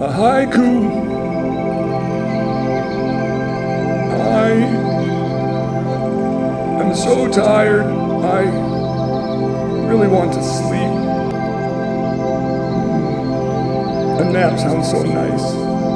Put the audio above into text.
a haiku. I am so tired. I really want to sleep. A nap sounds so nice.